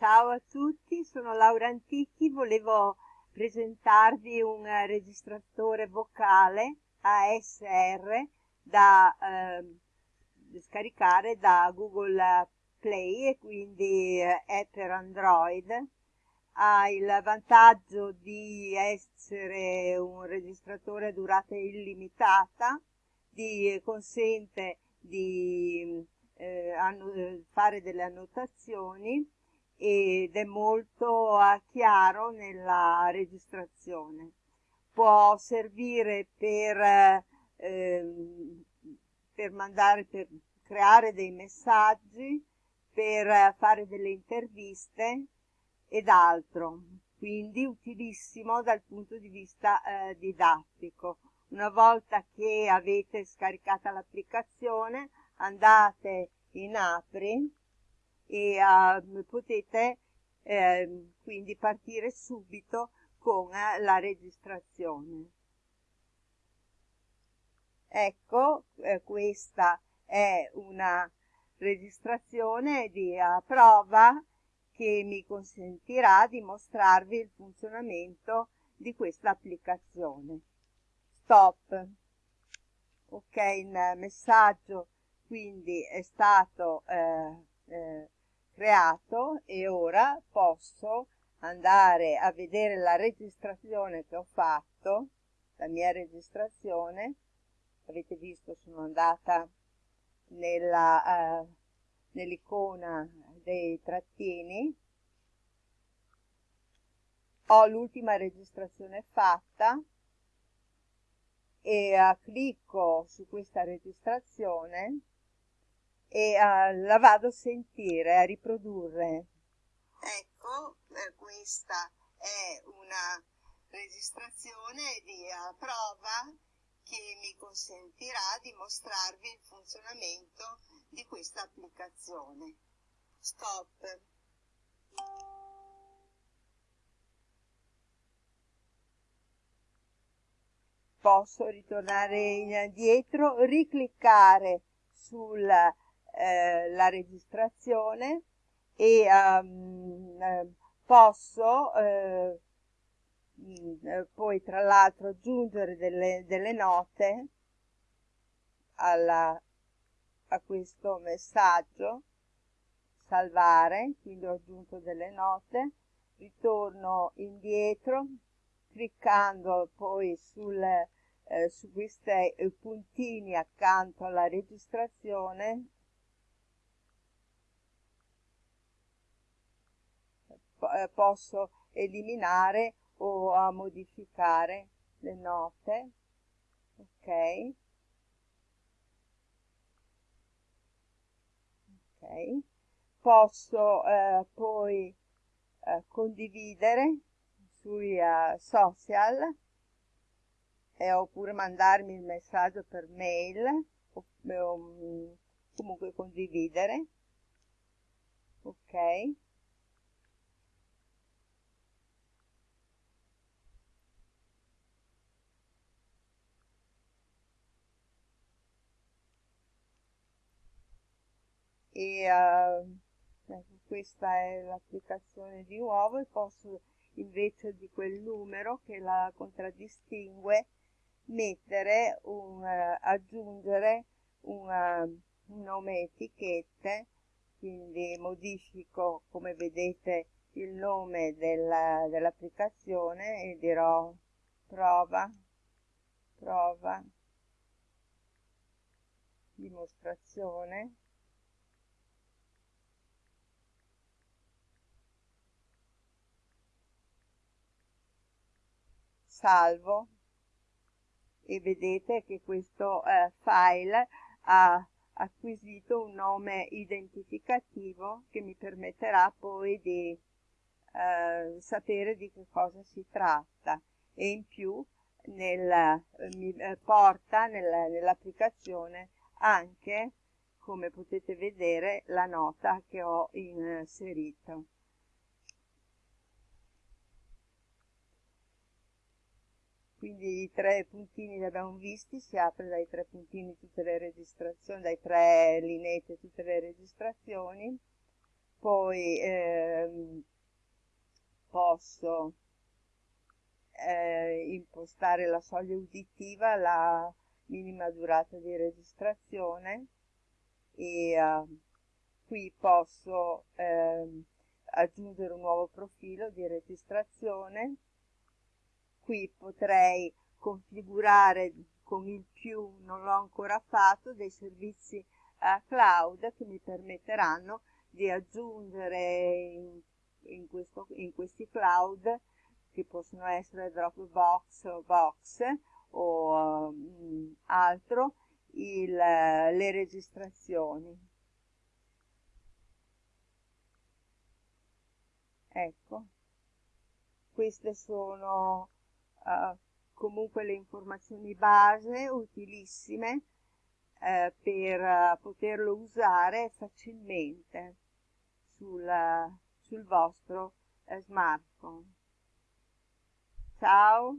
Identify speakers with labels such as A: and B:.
A: Ciao a tutti, sono Laura Antichi, volevo presentarvi un registratore vocale ASR da eh, scaricare da Google Play e quindi eh, è per Android. Ha il vantaggio di essere un registratore a durata illimitata, di, consente di eh, fare delle annotazioni ed è molto chiaro nella registrazione. Può servire per, eh, per, mandare, per creare dei messaggi, per fare delle interviste ed altro, quindi utilissimo dal punto di vista eh, didattico. Una volta che avete scaricata l'applicazione andate in Apri e uh, potete eh, quindi partire subito con eh, la registrazione. Ecco, eh, questa è una registrazione di uh, prova che mi consentirà di mostrarvi il funzionamento di questa applicazione. Stop. Ok, il messaggio quindi è stato eh, eh, creato e ora posso andare a vedere la registrazione che ho fatto, la mia registrazione, avete visto sono andata nell'icona eh, dei trattini, ho l'ultima registrazione fatta e uh, clicco su questa registrazione e uh, la vado a sentire, a riprodurre.
B: Ecco, eh, questa è una registrazione di uh, prova che mi consentirà di mostrarvi il funzionamento di questa applicazione. Stop.
A: Posso ritornare indietro, ricliccare sulla eh, registrazione e um, posso eh, mm, eh, poi tra l'altro aggiungere delle, delle note alla, a questo messaggio salvare quindi ho aggiunto delle note ritorno indietro cliccando poi sul eh, su questi puntini accanto alla registrazione eh, posso eliminare o a modificare le note. Ok. Ok. Posso eh, poi eh, condividere sui uh, social eh, oppure mandarmi il messaggio per mail o, o mm, comunque condividere. Ok e uh, questa è l'applicazione di nuovo e posso invece di quel numero che la contraddistingue mettere un, uh, aggiungere una, un nome etichette. Quindi modifico come vedete il nome dell'applicazione e dirò prova prova dimostrazione salvo. E vedete che questo eh, file ha acquisito un nome identificativo che mi permetterà poi di eh, sapere di che cosa si tratta. E in più nel, mi eh, porta nel, nell'applicazione anche come potete vedere la nota che ho inserito quindi i tre puntini li abbiamo visti, si apre dai tre puntini tutte le registrazioni, dai tre lineette tutte le registrazioni, poi ehm, posso eh, impostare la soglia uditiva, la minima durata di registrazione. E uh, qui posso eh, aggiungere un nuovo profilo di registrazione qui potrei configurare con il più non l'ho ancora fatto dei servizi eh, cloud che mi permetteranno di aggiungere in, in, questo, in questi cloud che possono essere Dropbox o Box o um, altro il, le registrazioni. Ecco. Queste sono uh, comunque le informazioni base utilissime uh, per uh, poterlo usare facilmente sul, sul vostro smartphone. Ciao